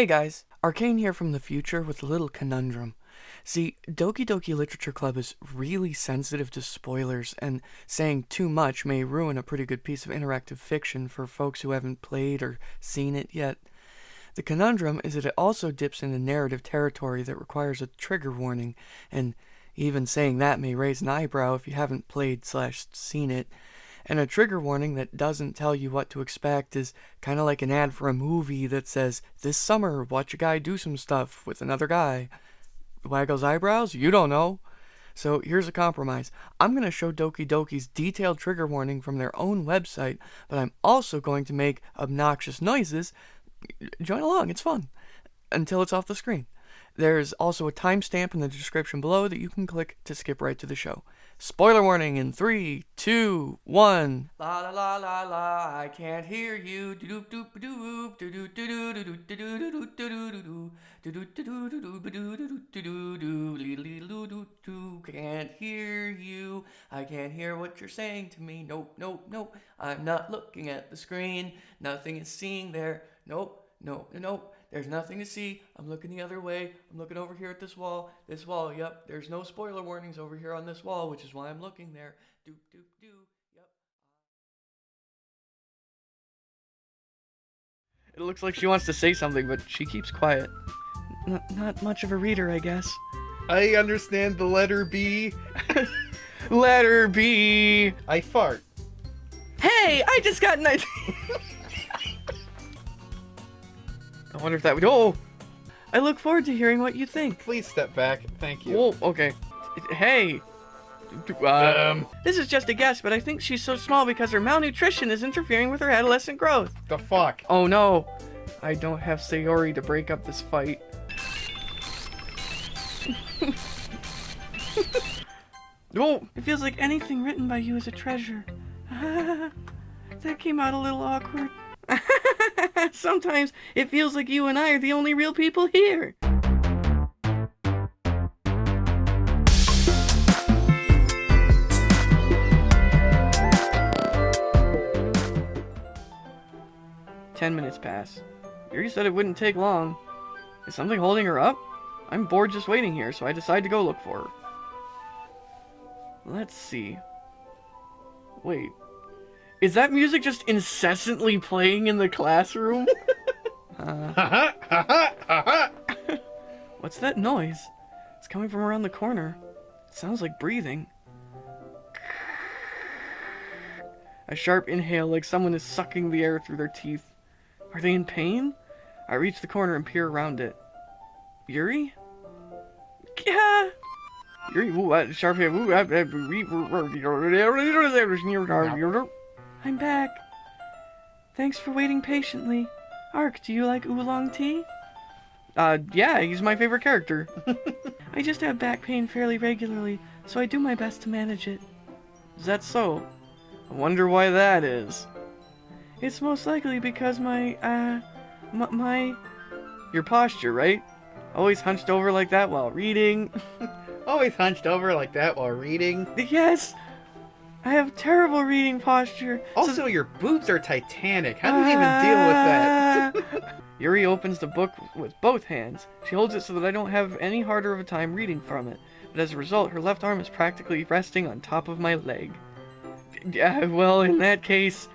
Hey guys, Arcane here from the future with a little conundrum. See, Doki Doki Literature Club is really sensitive to spoilers, and saying too much may ruin a pretty good piece of interactive fiction for folks who haven't played or seen it yet. The conundrum is that it also dips into narrative territory that requires a trigger warning, and even saying that may raise an eyebrow if you haven't played slash seen it. And a trigger warning that doesn't tell you what to expect is kind of like an ad for a movie that says, This summer, watch a guy do some stuff with another guy. Waggles eyebrows? You don't know. So here's a compromise. I'm going to show Doki Doki's detailed trigger warning from their own website, but I'm also going to make obnoxious noises. Join along, it's fun. Until it's off the screen. There's also a timestamp in the description below that you can click to skip right to the show. Spoiler warning in three, two, one. La la la la la, I can't hear you. Can't hear you. I can't hear what you're saying to me. Nope, nope, nope. I'm not looking at the screen. Nothing is seeing there. Nope, nope, nope. There's nothing to see. I'm looking the other way. I'm looking over here at this wall. This wall, yep. There's no spoiler warnings over here on this wall, which is why I'm looking there. Doop, doop, doo. Yep. It looks like she wants to say something, but she keeps quiet. Not, not much of a reader, I guess. I understand the letter B. Letter B. I fart. Hey, I just got an idea. I wonder if that would. Oh! I look forward to hearing what you think. Please step back. Thank you. Whoa, okay. Hey! Um, This is just a guess, but I think she's so small because her malnutrition is interfering with her adolescent growth. the fuck? Oh no! I don't have Sayori to break up this fight. oh! It feels like anything written by you is a treasure. that came out a little awkward. Sometimes it feels like you and I are the only real people here. Ten minutes pass. Yuri said it wouldn't take long. Is something holding her up? I'm bored just waiting here, so I decide to go look for her. Let's see. Wait. Is that music just incessantly playing in the classroom? uh, what's that noise? It's coming from around the corner. It sounds like breathing. A sharp inhale like someone is sucking the air through their teeth. Are they in pain? I reach the corner and peer around it. Yuri? Yeah. Yuri, ooh, uh, sharp. Ooh, uh, uh, I'm back. Thanks for waiting patiently. Ark, do you like oolong tea? Uh, yeah, he's my favorite character. I just have back pain fairly regularly, so I do my best to manage it. Is that so? I wonder why that is. It's most likely because my, uh, m- my, your posture, right? Always hunched over like that while reading. Always hunched over like that while reading. yes! I have terrible reading posture. so- Also, your boobs are titanic. How do you even deal with that? Yuri opens the book with both hands. She holds it so that I don't have any harder of a time reading from it. But as a result, her left arm is practically resting on top of my leg. Yeah, well, in that case,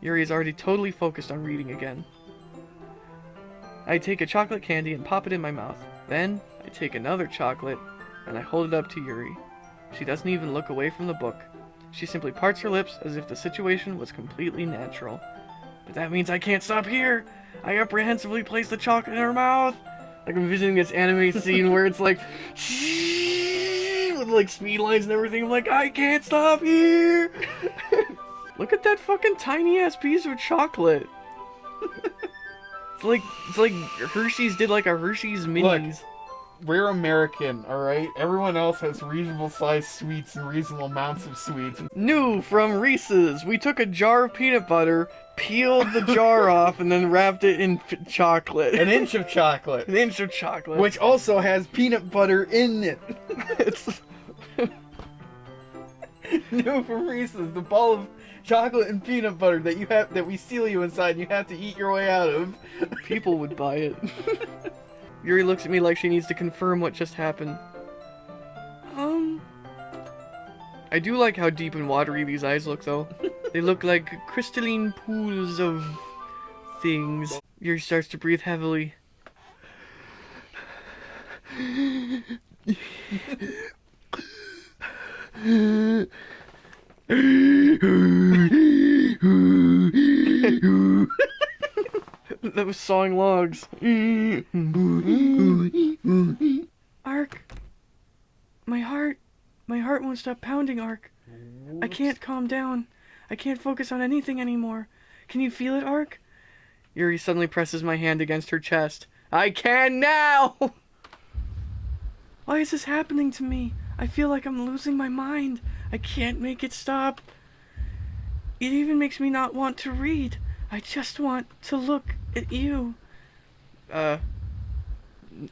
Yuri is already totally focused on reading again. I take a chocolate candy and pop it in my mouth. Then, I take another chocolate and I hold it up to Yuri. She doesn't even look away from the book. She simply parts her lips as if the situation was completely natural. But that means I can't stop here! I apprehensively place the chocolate in her mouth! Like I'm visiting this anime scene where it's like with like speed lines and everything. I'm like, I can't stop here! Look at that fucking tiny ass piece of chocolate. it's like it's like Hershey's did like a Hershey's minis. We're American, alright? Everyone else has reasonable sized sweets and reasonable amounts of sweets. New from Reese's. We took a jar of peanut butter, peeled the jar off, and then wrapped it in chocolate. An inch of chocolate. An inch of chocolate. Which also has peanut butter in it. it's New from Reese's, the ball of chocolate and peanut butter that you have that we seal you inside and you have to eat your way out of. People would buy it. Yuri looks at me like she needs to confirm what just happened. Um. I do like how deep and watery these eyes look, though. they look like crystalline pools of things. Yuri starts to breathe heavily. that was sawing logs. Ark. My heart. My heart won't stop pounding, Ark. I can't calm down. I can't focus on anything anymore. Can you feel it, Ark? Yuri suddenly presses my hand against her chest. I can now! Why is this happening to me? I feel like I'm losing my mind. I can't make it stop. It even makes me not want to read. I just want to look at you. Uh,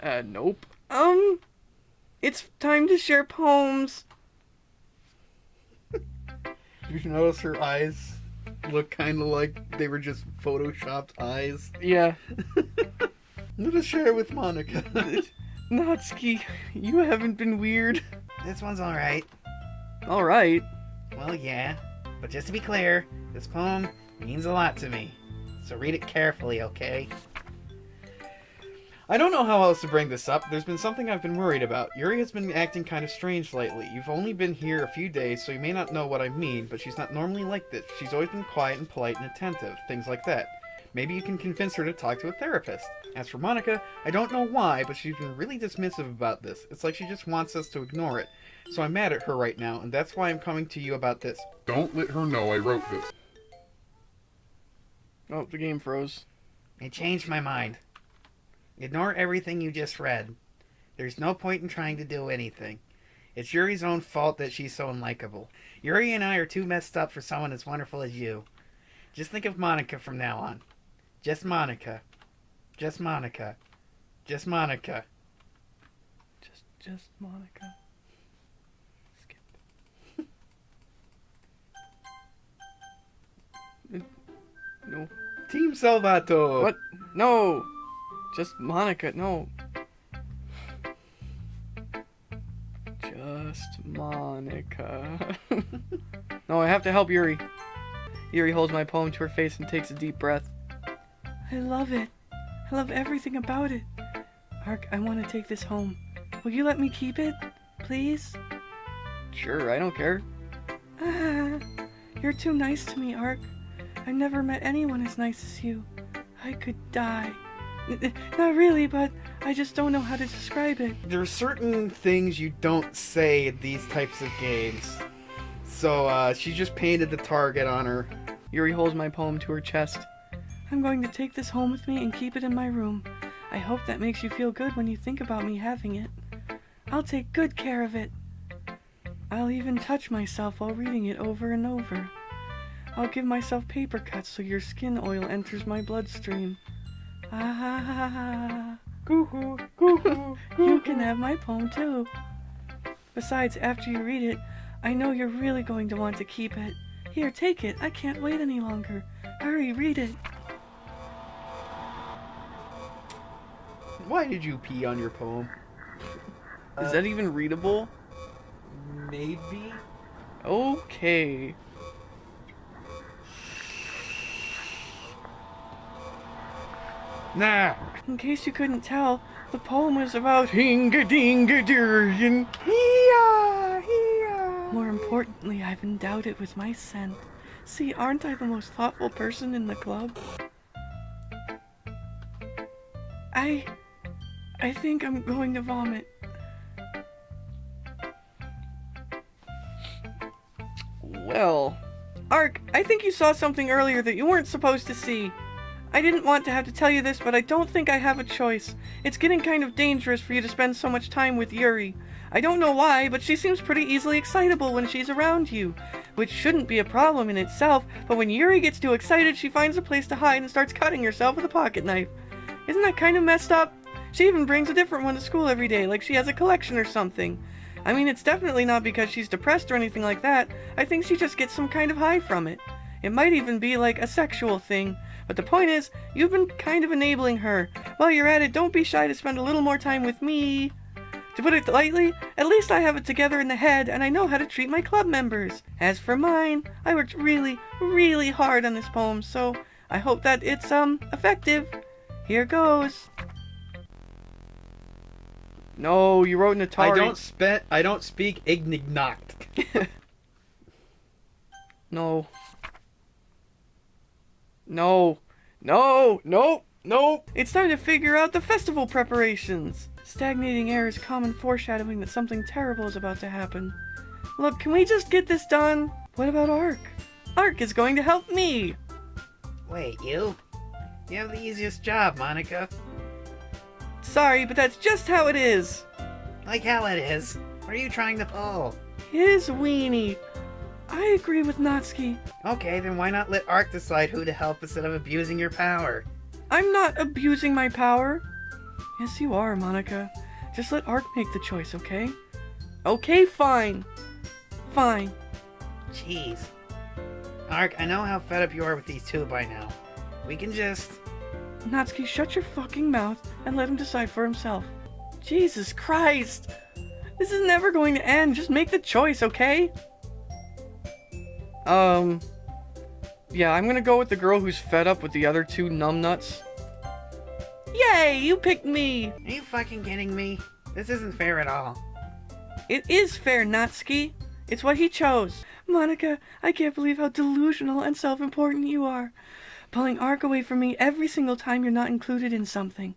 uh, nope. Um, it's time to share poems. Did you notice her eyes look kind of like they were just photoshopped eyes? Yeah. I'm gonna share with Monika. Natsuki, you haven't been weird. This one's alright. Alright. Well, yeah. But just to be clear, this poem means a lot to me. So read it carefully, okay? I don't know how else to bring this up. There's been something I've been worried about. Yuri has been acting kind of strange lately. You've only been here a few days, so you may not know what I mean, but she's not normally like this. She's always been quiet and polite and attentive, things like that. Maybe you can convince her to talk to a therapist. As for Monika, I don't know why, but she's been really dismissive about this. It's like she just wants us to ignore it. So I'm mad at her right now, and that's why I'm coming to you about this. Don't let her know I wrote this. Oh, the game froze. I changed my mind. Ignore everything you just read. There's no point in trying to do anything. It's Yuri's own fault that she's so unlikable. Yuri and I are too messed up for someone as wonderful as you. Just think of Monika from now on. Just Monika. Just Monika. Just Monika. Just, just Monika. No. Team Salvato! What? No! Just Monika, no. Just Monika. no, I have to help Yuri. Yuri holds my poem to her face and takes a deep breath. I love it. I love everything about it. Ark, I want to take this home. Will you let me keep it? Please? Sure, I don't care. Ah, you're too nice to me, Ark. I've never met anyone as nice as you. I could die. N- Not really, but I just don't know how to describe it. There are certain things you don't say in these types of games. So, uh, she just painted the target on her. Yuri holds my poem to her chest. I'm going to take this home with me and keep it in my room. I hope that makes you feel good when you think about me having it. I'll take good care of it. I'll even touch myself while reading it over and over. I'll give myself paper cuts so your skin oil enters my bloodstream. Ah ha ha ha. Goo-hoo, goo-hoo, You can have my poem too. Besides, after you read it, I know you're really going to want to keep it. Here, take it. I can't wait any longer. Hurry, read it. Why did you pee on your poem? Is that even readable? Maybe? Okay. Nah. In case you couldn't tell, the poem was about hinga dinga durgan. Hee-yah, hee-yah. More importantly, I've endowed it with my scent. See, aren't I the most thoughtful person in the club? I. I think I'm going to vomit. Well, Ark, I think you saw something earlier that you weren't supposed to see. I didn't want to have to tell you this, but I don't think I have a choice. It's getting kind of dangerous for you to spend so much time with Yuri. I don't know why, but she seems pretty easily excitable when she's around you, which shouldn't be a problem in itself, but when Yuri gets too excited, she finds a place to hide and starts cutting herself with a pocket knife. Isn't that kind of messed up? She even brings a different one to school every day, like she has a collection or something. I mean, it's definitely not because she's depressed or anything like that. I think she just gets some kind of high from it. It might even be like a sexual thing. But the point is, you've been kind of enabling her. While you're at it, don't be shy to spend a little more time with me. To put it lightly, at least I have it together in the head and I know how to treat my club members. As for mine, I worked really, really hard on this poem, so I hope that it's, um, effective. Here goes. No, you wrote an Atari. I don't spe- I don't speak Ignignokt. No. No. No. No. No. It's time to figure out the festival preparations. Stagnating air is common foreshadowing that something terrible is about to happen. Look, can we just get this done? What about Ark? Ark is going to help me. Wait, you? You have the easiest job, Monika. Sorry, but that's just how it is. Like how it is. What are you trying to pull? His weenie. I agree with Natsuki. Okay, then why not let Ark decide who to help instead of abusing your power? I'm not abusing my power. Yes, you are, Monika. Just let Ark make the choice, okay? Okay, fine. Fine. Jeez. Ark, I know how fed up you are with these two by now. We can just... Natsuki, shut your fucking mouth and let him decide for himself. Jesus Christ! This is never going to end. Just make the choice, okay? Um. Yeah, I'm gonna go with the girl who's fed up with the other two numbnuts. Yay! You picked me! Are you fucking kidding me? This isn't fair at all. It is fair, Natsuki. It's what he chose. Monika, I can't believe how delusional and self important you are. Pulling Ark away from me every single time you're not included in something.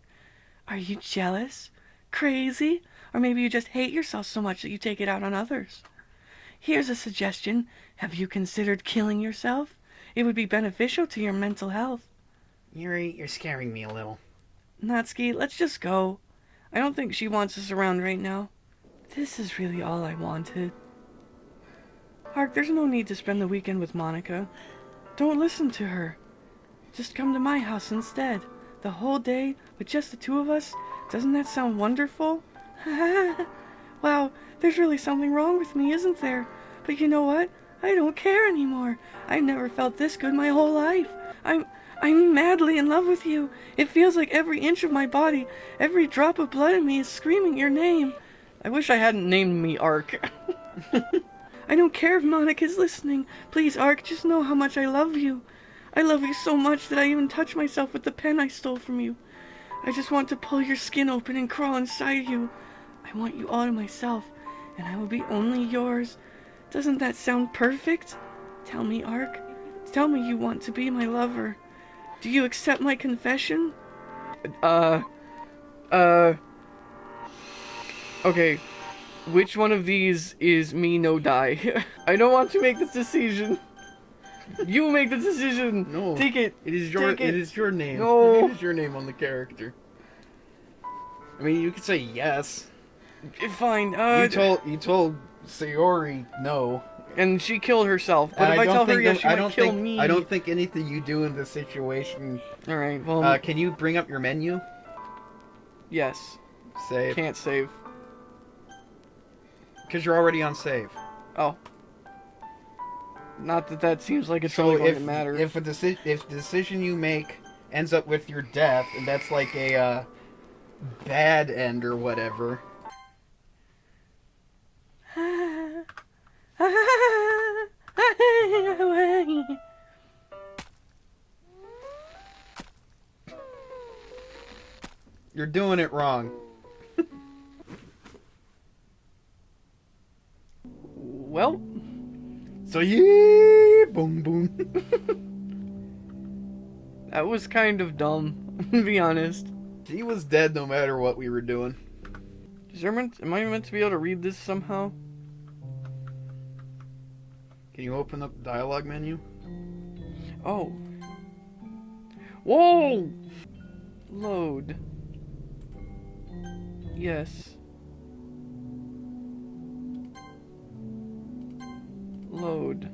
Are you jealous? Crazy? Or maybe you just hate yourself so much that you take it out on others? Here's a suggestion. Have you considered killing yourself? It would be beneficial to your mental health. Yuri, you're scaring me a little. Natsuki, let's just go. I don't think she wants us around right now. This is really all I wanted. Ark, there's no need to spend the weekend with Monika. Don't listen to her. Just come to my house instead. The whole day, with just the two of us. Doesn't that sound wonderful? wow, there's really something wrong with me, isn't there? But you know what? I don't care anymore. I've never felt this good my whole life. I'm I'm madly in love with you. It feels like every inch of my body, every drop of blood in me is screaming your name. I wish I hadn't named me Ark. I don't care if Monika's listening. Please, Ark, just know how much I love you. I love you so much that I even touch myself with the pen I stole from you. I just want to pull your skin open and crawl inside you. I want you all to myself, and I will be only yours. Doesn't that sound perfect? Tell me, Ark. Tell me you want to be my lover. Do you accept my confession? Uh. Uh. Okay. Which one of these is me no die? I don't want to make this decision. You make the decision. No. Take it. It is your it. it is your name. No. It is your name on the character. I mean, you could say yes. Fine. Uh, you told you told Sayori no. and she killed herself. But if I, don't tell her yes, she I don't kill think, me. I don't think anything you do in this situation. All right. Well, Uh, can you bring up your menu? yes. Save. Can't save. Because you're already on save. Oh. Not that that seems like it's So really going if to matter. if a deci- if the decision you make ends up with your death, and that's like a uh, bad end or whatever. You're doing it wrong. well, So yeah, boom boom. that was kind of dumb, to be honest. he was dead no matter what we were doing. Is there meant, am I meant to be able to read this somehow? Can you open up the dialogue menu? Oh. Whoa! Load. Yes. Load.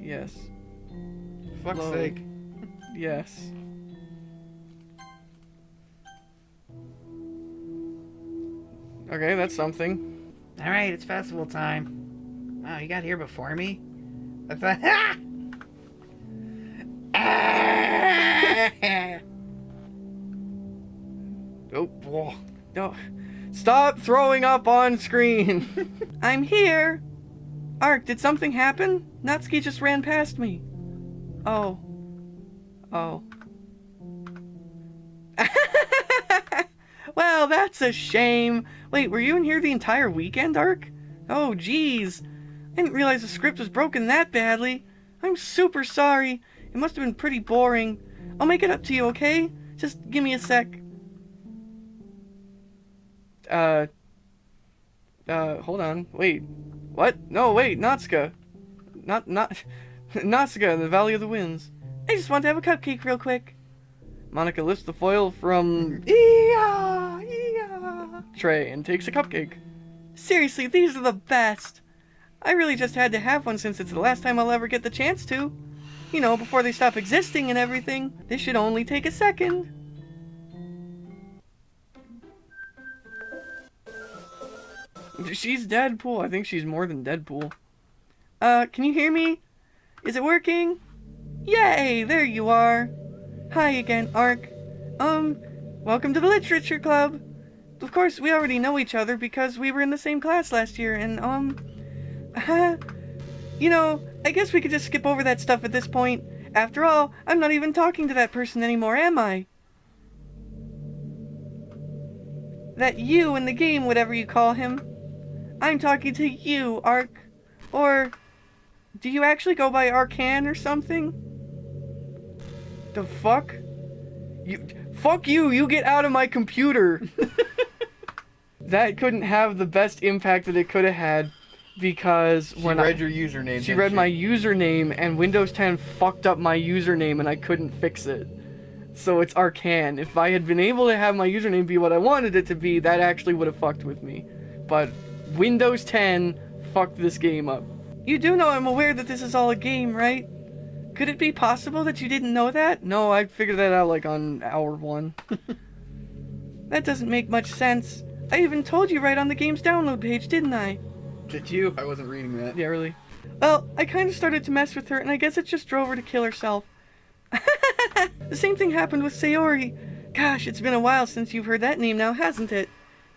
Yes. Fuck's Load. sake. Yes. Okay, that's something. Alright, it's festival time. Wow, you got here before me? That's a! Oh, no. Stop throwing up on screen. I'm here. Ark, did something happen? Natsuki just ran past me. Oh. Oh. well, that's a shame. Wait, were you in here the entire weekend, Ark? Oh, geez. I didn't realize the script was broken that badly. I'm super sorry. It must have been pretty boring. I'll make it up to you, okay? Just give me a sec. Uh. Uh, hold on. Wait. What? No, wait, Natsuka. Not, not. Natsuka in the Valley of the Winds. I just want to have a cupcake real quick. Monika lifts the foil from yeah. tray and takes a cupcake. Seriously, these are the best. I really just had to have one since it's the last time I'll ever get the chance to. You know, before they stop existing and everything. This should only take a second. She's Deadpool. I think she's more than Deadpool. Uh, can you hear me? Is it working? Yay, there you are. Hi again, Ark. Um, welcome to the Literature Club. Of course, we already know each other because we were in the same class last year, and, um, you know, I guess we could just skip over that stuff at this point. After all, I'm not even talking to that person anymore, am I? That you in the game, whatever you call him. I'm talking to you, Ark. Or, do you actually go by Arcan or something? The fuck? You, fuck you, you get out of my computer! that couldn't have the best impact that it could have had because She when read I, your username. she read my username and Windows 10 fucked up my username and I couldn't fix it. So it's Arcan. If I had been able to have my username be what I wanted it to be, that actually would have fucked with me. But Windows 10 fucked this game up. You do know I'm aware that this is all a game, right? Could it be possible that you didn't know that? No, I figured that out like on hour one. that doesn't make much sense. I even told you right on the game's download page, didn't I? Did you? I wasn't reading that. Yeah, really. Well, I kind of started to mess with her, and I guess it just drove her to kill herself. the same thing happened with Sayori. Gosh, it's been a while since you've heard that name now, hasn't it?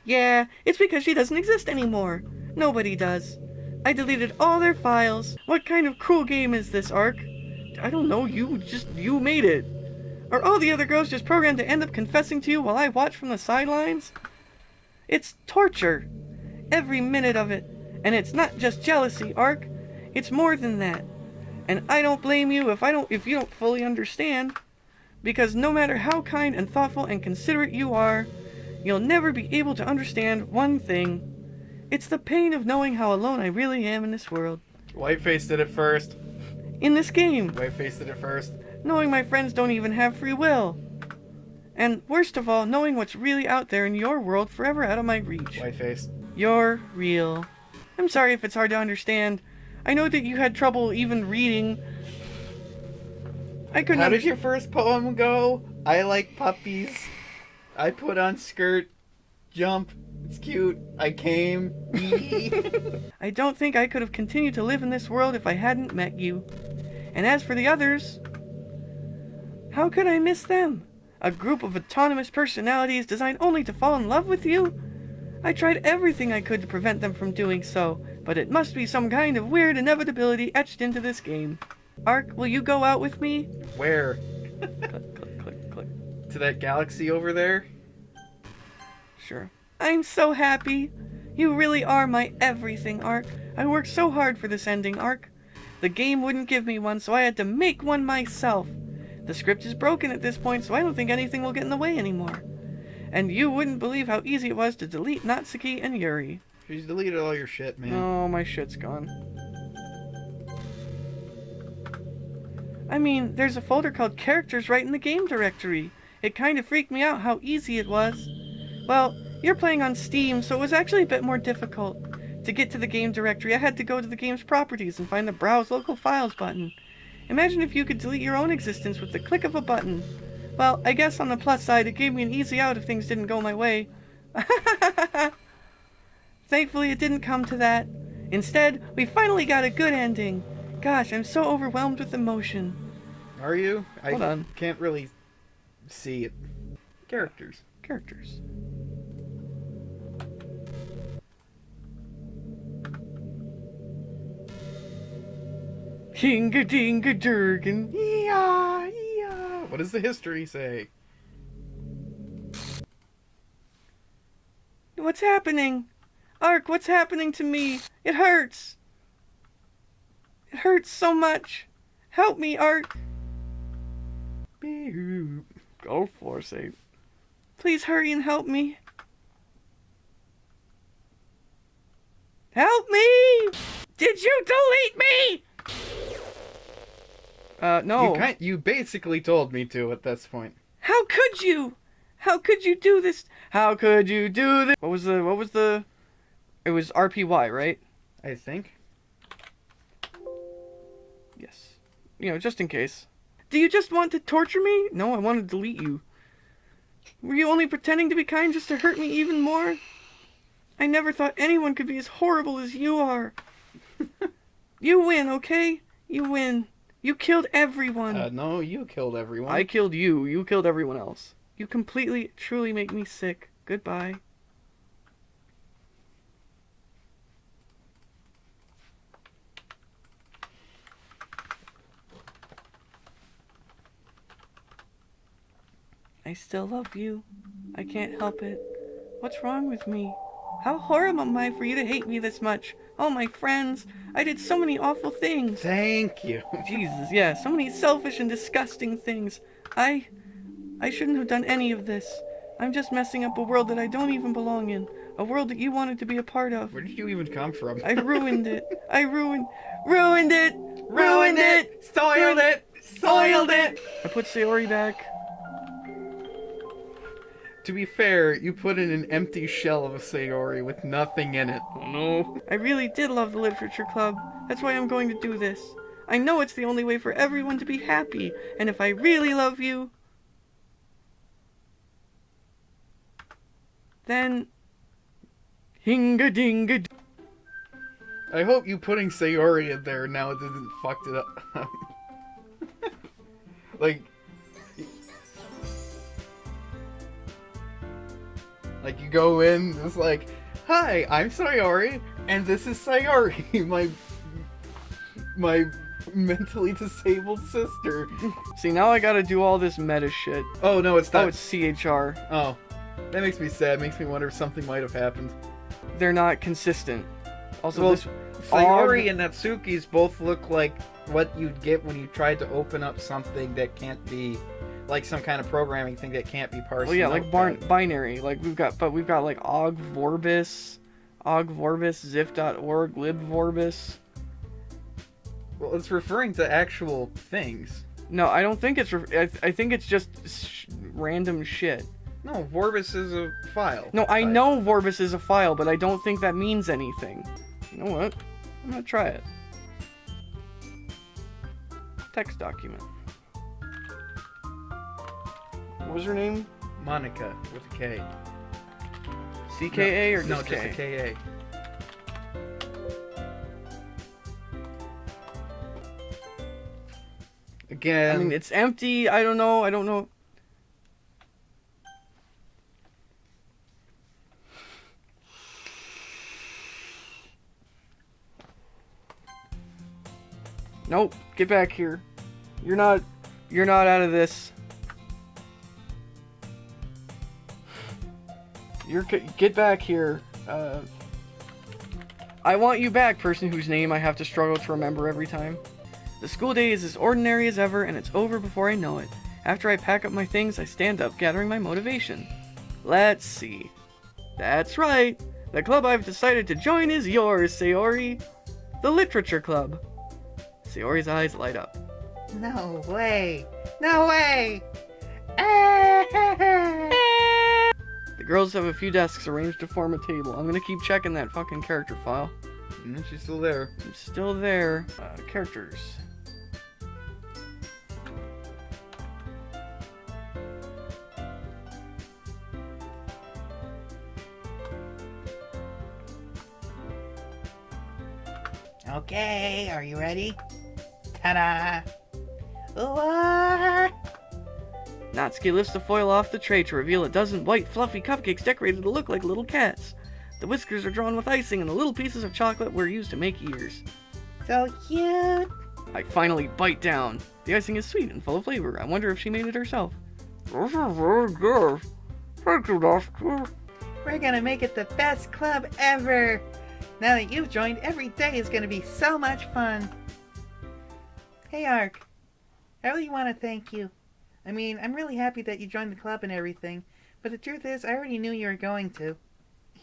Yeah, it's because she doesn't exist anymore. Nobody does. I deleted all their files. What kind of cruel game is this, Ark? I don't know, you just, you made it. Are all the other girls just programmed to end up confessing to you while I watch from the sidelines? It's torture. Every minute of it. And it's not just jealousy, Ark. It's more than that. And I don't blame you if I don't if you don't fully understand. Because no matter how kind and thoughtful and considerate you are, you'll never be able to understand one thing. It's the pain of knowing how alone I really am in this world. Whiteface did it first. In this game, Whiteface did it first. knowing my friends don't even have free will. And worst of all, knowing what's really out there in your world forever out of my reach. Whiteface. You're real. I'm sorry if it's hard to understand. I know that you had trouble even reading. I couldn't. How did your first poem go? I like puppies. I put on skirt. Jump. It's cute. I came. I don't think I could have continued to live in this world if I hadn't met you. And as for the others, how could I miss them? A group of autonomous personalities designed only to fall in love with you? I tried everything I could to prevent them from doing so, but it must be some kind of weird inevitability etched into this game. Ark, will you go out with me? Where? click, click, click, click. To that galaxy over there? Sure. I'm so happy. You really are my everything, Ark. I worked so hard for this ending, Ark. The game wouldn't give me one, so I had to make one myself. The script is broken at this point, so I don't think anything will get in the way anymore. And you wouldn't believe how easy it was to delete Natsuki and Yuri. She's deleted all your shit, man. Oh, my shit's gone. I mean, there's a folder called Characters right in the game directory. It kind of freaked me out how easy it was. Well, you're playing on Steam, so it was actually a bit more difficult. To get to the game directory, I had to go to the game's properties and find the Browse Local Files button. Imagine if you could delete your own existence with the click of a button. Well, I guess on the plus side, it gave me an easy out if things didn't go my way. Thankfully, it didn't come to that. Instead, we finally got a good ending. Gosh, I'm so overwhelmed with emotion. Are you? Hold I on. can't really see it. Characters. Characters. Hinga dinga durgan. Yeah. What does the history say? What's happening? Ark, what's happening to me? It hurts. It hurts so much. Help me, Ark. Beep. Go for it. Please hurry and help me. Help me! Did you delete me? Uh, no. You, kind, you basically told me to at this point. How could you? How could you do this? How could you do this? What was the, what was the, it was RPY, right? I think. Yes. You know, just in case. Do you just want to torture me? No, I want to delete you. Were you only pretending to be kind just to hurt me even more? I never thought anyone could be as horrible as you are. you win, okay? You win. You killed everyone. Uh, no, you killed everyone. I killed you. You killed everyone else. You completely, truly make me sick. Goodbye. I still love you. I can't help it. What's wrong with me? How horrible am I for you to hate me this much? Oh, my friends, I did so many awful things. Thank you. Jesus, yeah, so many selfish and disgusting things. I. I shouldn't have done any of this. I'm just messing up a world that I don't even belong in. A world that you wanted to be a part of. Where did you even come from? I ruined it. I ruined. Ruined it! Ruined it! Soiled it! Soiled it! I put Sayori back. To be fair, you put in an empty shell of a Sayori with nothing in it. Oh no. I really did love the Literature Club. That's why I'm going to do this. I know it's the only way for everyone to be happy, and if I really love you, then. Hinga dinga. I hope you putting Sayori in there now it doesn't fucked it up. like, like you go in, it's like, hi, I'm Sayori, and this is Sayori, my my mentally disabled sister. See, now I gotta do all this meta shit. Oh no, it's not. Oh, it's CHR. Oh, that makes me sad. Makes me wonder if something might have happened. They're not consistent. Also, Well, this Sayori and Natsuki's both look like what you'd get when you tried to open up something that can't be, like some kind of programming thing that can't be parsed. Well, yeah, like barn binary. Like we've got, but we've got like Ogg Vorbis, Ogg Vorbis, Xiph.org, LibVorbis. Well, it's referring to actual things. No, I don't think it's. Re- I, th- I think it's just sh- random shit. No, Vorbis is a file. No, I know Vorbis is a file, but I don't think that means anything. You know what? I'm gonna try it. Text document. What was her name? Monika with a K. CKA or no, just just K? a KA. Again, I mean, it's empty. I don't know. I don't know. Nope. Get back here. You're not. You're not out of this. You're. Get back here. Uh. I want you back, person whose name I have to struggle to remember every time. The school day is as ordinary as ever, and it's over before I know it. After I pack up my things, I stand up, gathering my motivation. Let's see. That's right. The club I've decided to join is yours, Sayori. The Literature Club. Sayori's eyes light up. No way. No way. The girls have a few desks arranged to form a table. I'm gonna keep checking that fucking character file. Mm, she's still there. I'm still there. Uh, characters. Okay, are you ready? Ta-da! Ooh-ah! Natsuki lifts the foil off the tray to reveal a dozen white, fluffy cupcakes decorated to look like little cats. The whiskers are drawn with icing, and the little pieces of chocolate were used to make ears. So cute. I finally bite down. The icing is sweet and full of flavor. I wonder if she made it herself. This is very good. Thank you, Master. We're gonna make it the best club ever! Now that you've joined, every day is gonna be so much fun! Hey, Ark. I really want to thank you. I mean, I'm really happy that you joined the club and everything, but the truth is, I already knew you were going to.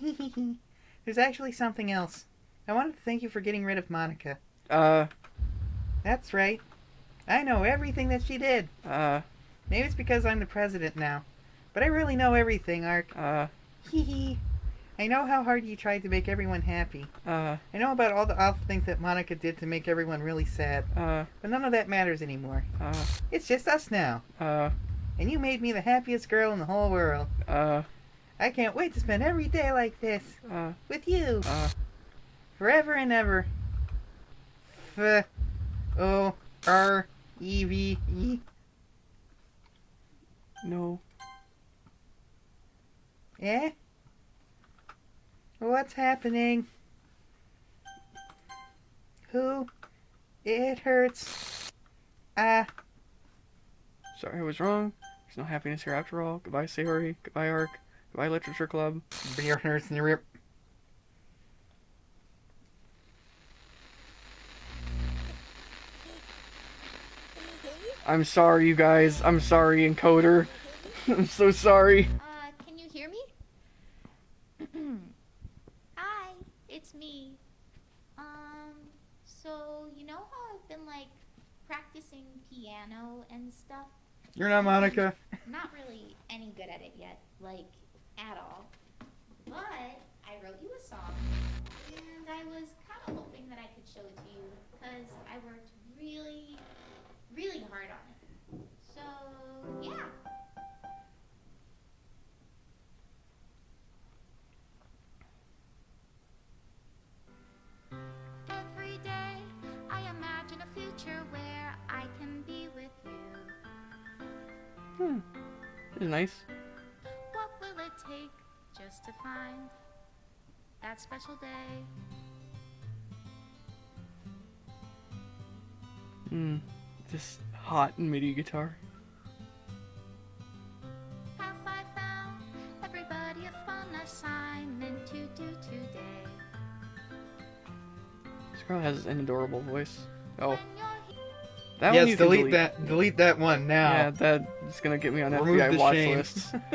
There's actually something else. I wanted to thank you for getting rid of Monika. Uh, That's right. I know everything that she did. uh, Maybe it's because I'm the president now. But I really know everything, Ark. uh, Hee hee. I know how hard you tried to make everyone happy. uh, I know about all the awful things that Monika did to make everyone really sad. uh, But none of that matters anymore. uh, It's just us now. uh, And you made me the happiest girl in the whole world. uh, I can't wait to spend every day like this. uh, With you. uh, Forever and ever. F O R E V E. no. Eh? What's happening? Who? It hurts. Ah. Sorry I was wrong. There's no happiness here after all. Goodbye, Sayori. Goodbye, Ark. Goodbye, Literature Club. Beer hurts in the rip. I'm sorry, you guys. I'm sorry, Encoder. I'm so sorry. Uh, can you hear me? Hi, it's me. Um, so you know how I've been like practicing piano and stuff? You're not Monika. Not really any good at it yet, like at all. But I wrote you a song, and I was kind of hoping that I could show it to you because I worked really, really hard on it. So yeah. Hmm. This is nice. What will it take just to find that special day? Hmm. This hot MIDI guitar. Have I found everybody a fun assignment to do today? This girl has an adorable voice. Oh, When you're here, that one yes, you can delete, that. Delete that one now. Yeah, that's gonna get me on Remove FBI the watch shame. lists.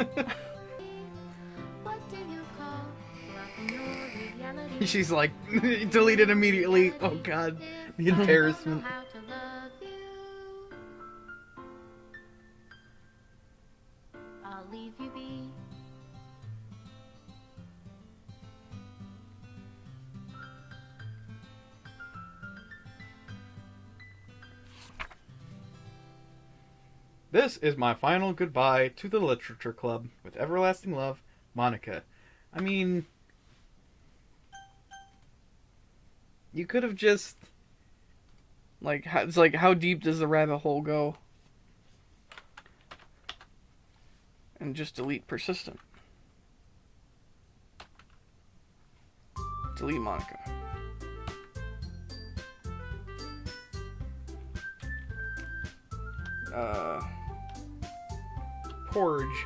what do you call love in your reality? She's like, delete it immediately. Oh god. The If I don't know embarrassment. This is my final goodbye to the Literature Club. With everlasting love, Monika. I mean, you could have just. like, it's like, how deep does the rabbit hole go? And just delete persistent. Delete Monika. Uh, Porge.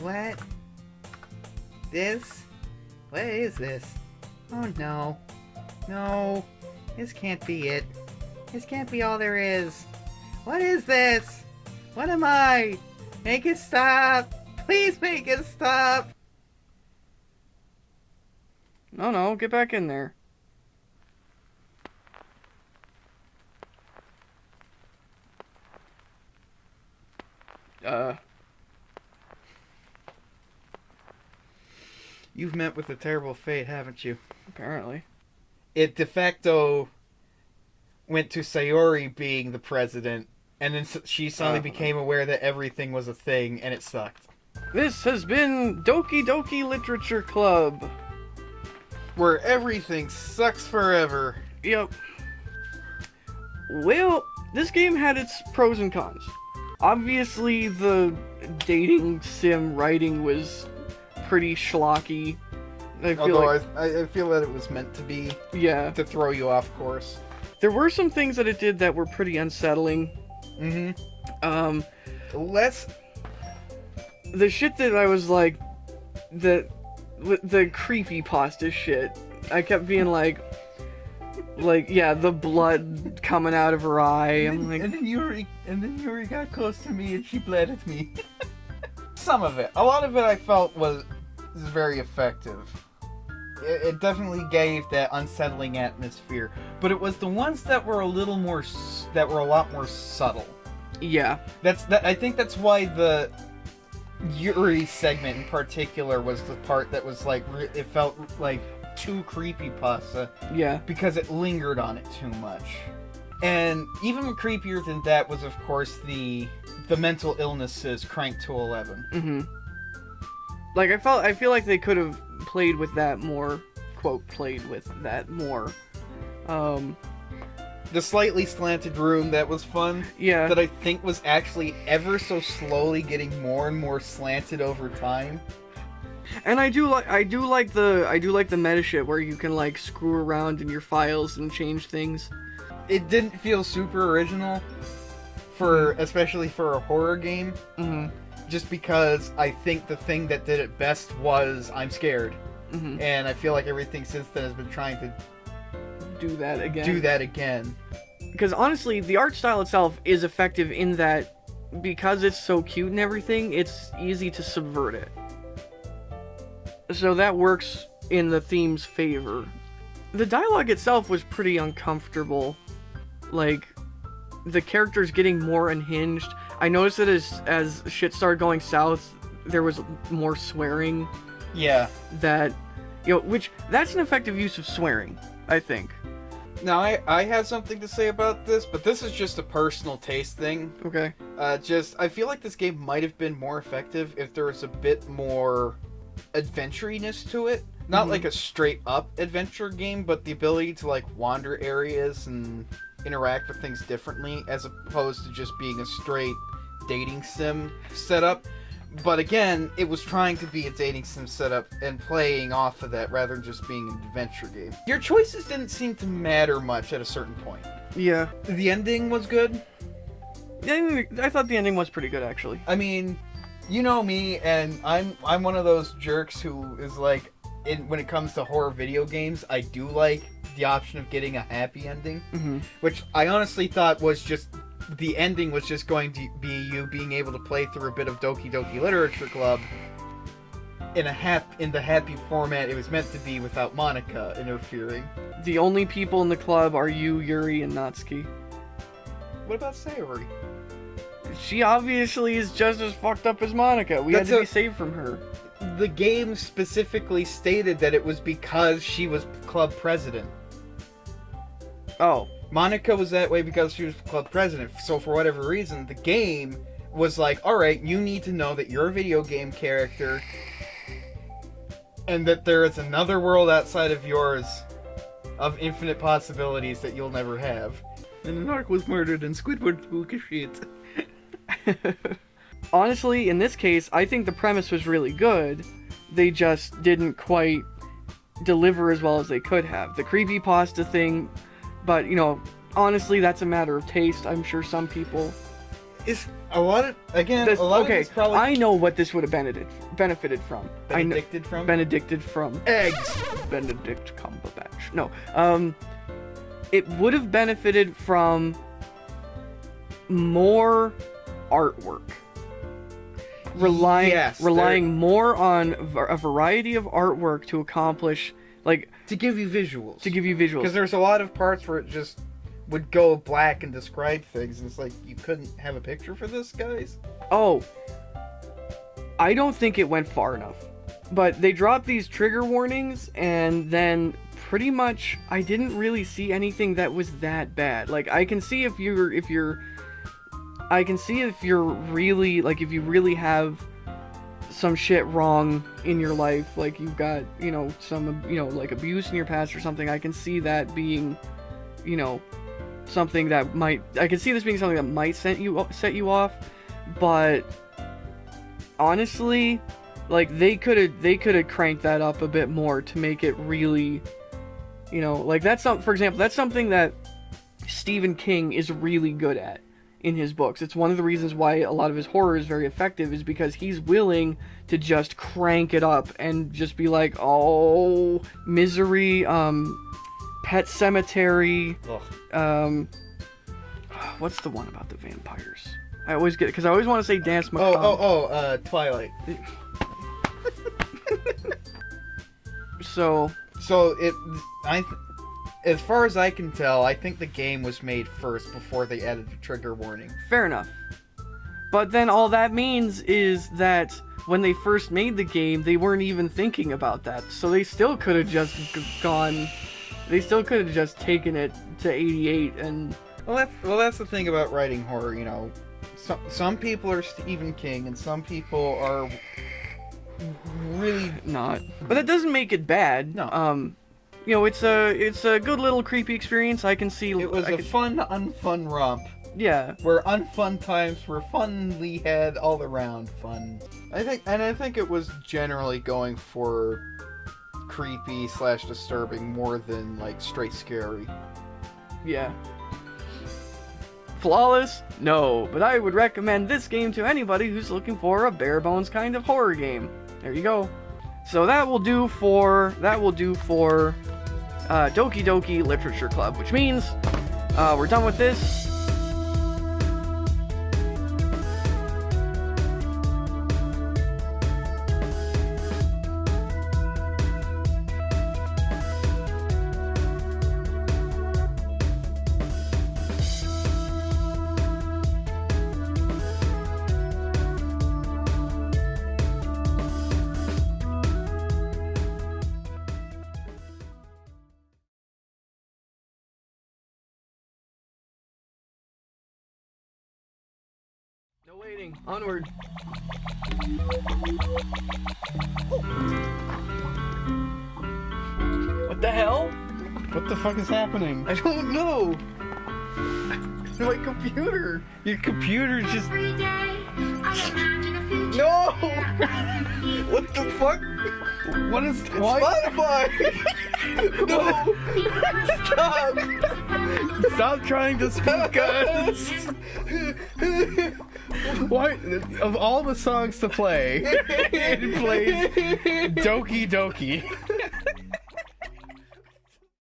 What? This? What is this? Oh no. No. This can't be it. This can't be all there is. What is this? What am I? Make it stop! Please make it stop! No, no, get back in there. Uh, You've met with a terrible fate, haven't you? apparently. It de facto went to Sayori being the president, and then she suddenly Uh. became aware that everything was a thing, and it sucked. This has been Doki Doki Literature Club. Where everything sucks forever. Yep. Well, this game had its pros and cons. obviously the dating sim writing was pretty schlocky. I feel Although like, I, I feel that it was meant to be yeah, to throw you off course. there were some things that it did that were pretty unsettling. Mm-hmm. Um, Let's the shit that I was like, the the creepy pasta shit. I kept being like, like yeah, the blood coming out of her eye. I'm like, and then Yuri, and then Yuri got close to me and she bled at me. Some of it, a lot of it, I felt was, was very effective. It, it definitely gave that unsettling atmosphere, but it was the ones that were a little more, that were a lot more subtle. yeah, That's that. I think that's why the Yuri segment in particular was the part that was like it felt like too creepy pasta yeah, because it lingered on it too much. And even creepier than that was, of course, the the mental illnesses cranked to eleven. hmm Like I felt, I feel like they could have played with that more. Quote, played with that more. Um, The slightly slanted room that was fun, yeah, that I think was actually ever so slowly getting more and more slanted over time. and I do like, I do like the, I do like the meta shit where you can like screw around in your files and change things. It didn't feel super original, for especially for a horror game. hmm just because I think the thing that did it best was IMSCARED. hmm And I feel like everything since then has been trying to Do that again. do that again. because honestly, the art style itself is effective in that because it's so cute and everything, it's easy to subvert it. So that works in the theme's favor. The dialogue itself was pretty uncomfortable. Like the characters getting more unhinged. I noticed that as as shit started going south, there was more swearing Yeah. that you know, which that's an effective use of swearing, I think. Now I I have something to say about this, but this is just a personal taste thing. Okay. Uh, just I feel like this game might have been more effective if there was a bit more adventuriness to it. Not Mhm. like a straight up adventure game, but the ability to like wander areas and interact with things differently, as opposed to just being a straight dating sim setup. But again, it was trying to be a dating sim setup and playing off of that rather than just being an adventure game. Your choices didn't seem to matter much at a certain point. Yeah. The ending was good. I I thought the ending was pretty good actually. I mean, you know me, and I'm I'm one of those jerks who is like, in when it comes to horror video games, I do like the option of getting a happy ending, Mm-hmm. which I honestly thought was just the ending was just going to be you being able to play through a bit of Doki Doki Literature Club in a hap in the happy format it was meant to be without Monika interfering. The only people in the club are you, Yuri, and Natsuki. What about Sayori? She obviously is just as fucked up as Monika. We That's had to a- be saved from her. The game specifically stated that it was because she was club president. Oh, Monika was that way because she was club president. So for whatever reason, the game was like, "All right, you need to know that you're a video game character, and that there is another world outside of yours, of infinite possibilities that you'll never have." And the narc was murdered, and Squidward spook shit. honestly, in this case, I think the premise was really good. They just didn't quite deliver as well as they could have. The creepy pasta thing, but you know, honestly, that's a matter of taste. I'm sure some people. Is a lot of again. This, a lot okay, of probably I know what this would have benefited benefited from. Benedicted from benedicted from. eggs. Benedict Cumberbatch. No. Um it would have benefited from more artwork. Relying Yes, relying more on a variety of artwork to accomplish like to give you visuals. to give you visuals. Because there's a lot of parts where it just would go black and describe things, and it's like you couldn't have a picture for this, guys. Oh. I don't think it went far enough. But they dropped these trigger warnings and then pretty much I didn't really see anything that was that bad. Like I can see if you're if you're I can see if you're really like if you really have some shit wrong in your life, like you've got, you know, some you know, like abuse in your past or something. I can see that being, you know, something that might I can see this being something that might set you set you off. but honestly, like they could have they could have cranked that up a bit more to make it really, you know, like that's some for example that's something that Stephen King is really good at in his books. It's one of the reasons why a lot of his horror is very effective is because he's willing to just crank it up and just be like, "Oh, misery, um Pet Sematary, Ugh. um what's the one about the vampires? I always get cuz I always want to say Dance Oh, Macabre. oh, oh, uh, Twilight. So, So it, I, th- as far as I can tell, I think the game was made first before they added the trigger warning. fair enough. But then all that means is that when they first made the game, they weren't even thinking about that. So they still could have just gone they still could have just taken it to 88 and Well, that's well, that's the thing about writing horror. You know, some some people are Stephen King, and some people are really not. But that doesn't make it bad. No. Um you know, it's a it's a good little creepy experience. I can see It was I a could- fun, unfun romp yeah. where unfun times were funly had all around fun. I think, and I think it was generally going for creepy slash disturbing more than like straight scary. Yeah. Flawless? No, but I would recommend this game to anybody who's looking for a bare bones kind of horror game. There you go. So that will do for that will do for uh, Doki Doki Literature Club, which means uh, we're done with this. Onward. What the hell? What the fuck is happening? I don't know. My computer. Your computer just Every day, I imagine a. No. what the fuck? what is It's why? Spotify. no. Stop. Stop trying to speak us. Why? Of all the songs to play, it plays Doki Doki.